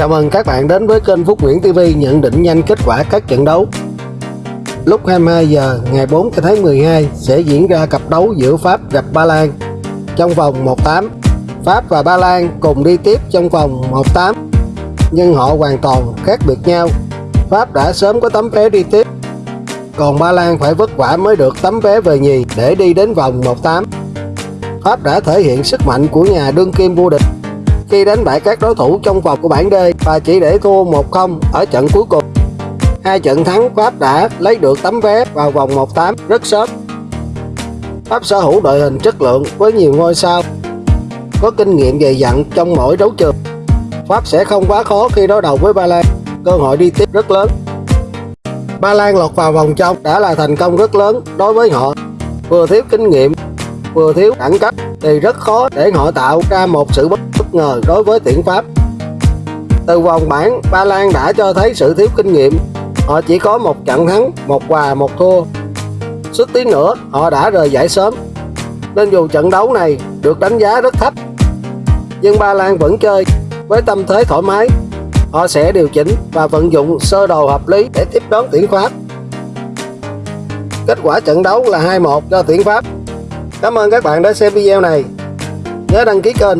Chào mừng các bạn đến với kênh Phúc Nguyễn TV nhận định nhanh kết quả các trận đấu. Lúc 22 giờ, ngày 4 tháng 12 sẽ diễn ra cặp đấu giữa Pháp gặp Ba Lan trong vòng 1-8. Pháp và Ba Lan cùng đi tiếp trong vòng 1-8 nhưng họ hoàn toàn khác biệt nhau. Pháp đã sớm có tấm vé đi tiếp còn Ba Lan phải vất vả mới được tấm vé về nhì để đi đến vòng 1-8. Pháp đã thể hiện sức mạnh của nhà đương kim vô địch khi đánh bại các đối thủ trong vòng của bảng D và chỉ để thua 1-0 ở trận cuối cùng. Hai trận thắng Pháp đã lấy được tấm vé vào vòng 1-8 rất sớm. Pháp sở hữu đội hình chất lượng với nhiều ngôi sao, có kinh nghiệm dày dặn trong mỗi đấu trường. Pháp sẽ không quá khó khi đối đầu với Ba Lan, cơ hội đi tiếp rất lớn. Ba Lan lọt vào vòng trong đã là thành công rất lớn đối với họ, vừa thiếu kinh nghiệm, vừa thiếu đẳng cấp thì rất khó để họ tạo ra một sự bất ngờ đối với tuyển Pháp. Từ vòng bảng, Ba Lan đã cho thấy sự thiếu kinh nghiệm. Họ chỉ có một trận thắng, một hòa, một thua. Suốt tí nữa, họ đã rời giải sớm. Nên dù trận đấu này được đánh giá rất thấp, nhưng Ba Lan vẫn chơi với tâm thế thoải mái. Họ sẽ điều chỉnh và vận dụng sơ đồ hợp lý để tiếp đón tuyển Pháp. Kết quả trận đấu là 2-1 cho tuyển Pháp. Cảm ơn các bạn đã xem video này. Nhớ đăng ký kênh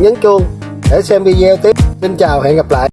nhấn chuông để xem video tiếp. Xin chào hẹn gặp lại.